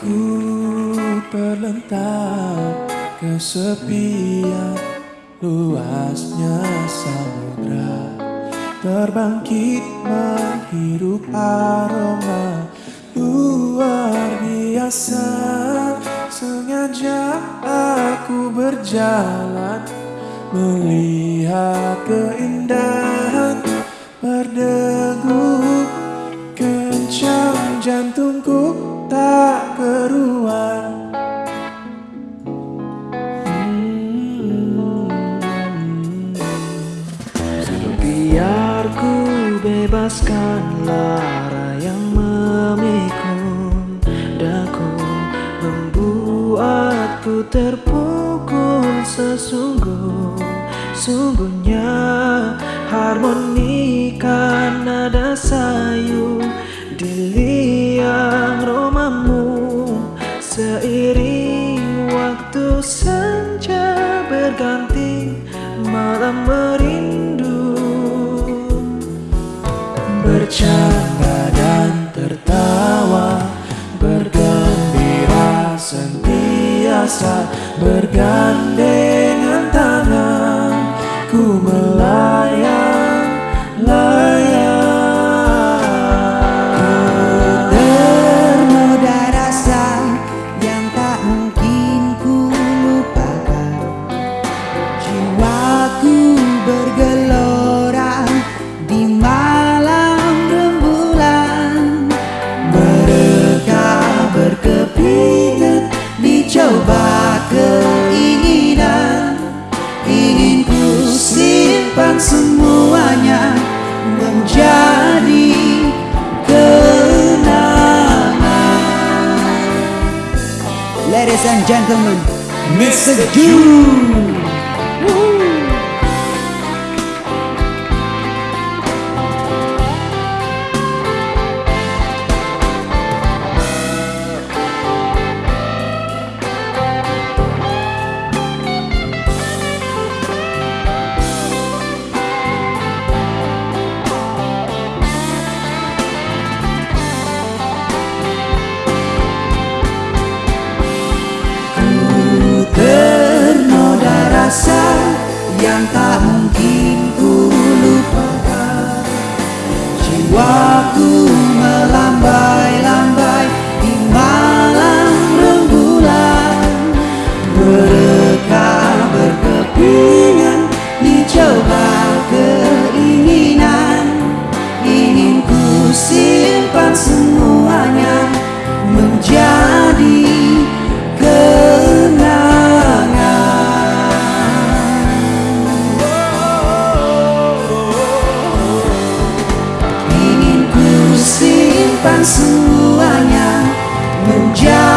Ku terlentang kesepian luasnya samudra. Terbangkit menghirup aroma luar biasa. Sengaja aku berjalan Melihat keindahan berdegup bebaskan lara yang memikul daku Membuatku terpukul sesungguh. Sungguhnya harmonika nada sayu Di liang romamu. Seiring waktu senja berganti Malam merindu Bercanda dan tertawa Bergembira sentiasa Bergandengan keinginan Ingin ku simpan semuanya menjadi kenangan Ladies and gentlemen, Mr. June yang tak simpan semuanya menjadi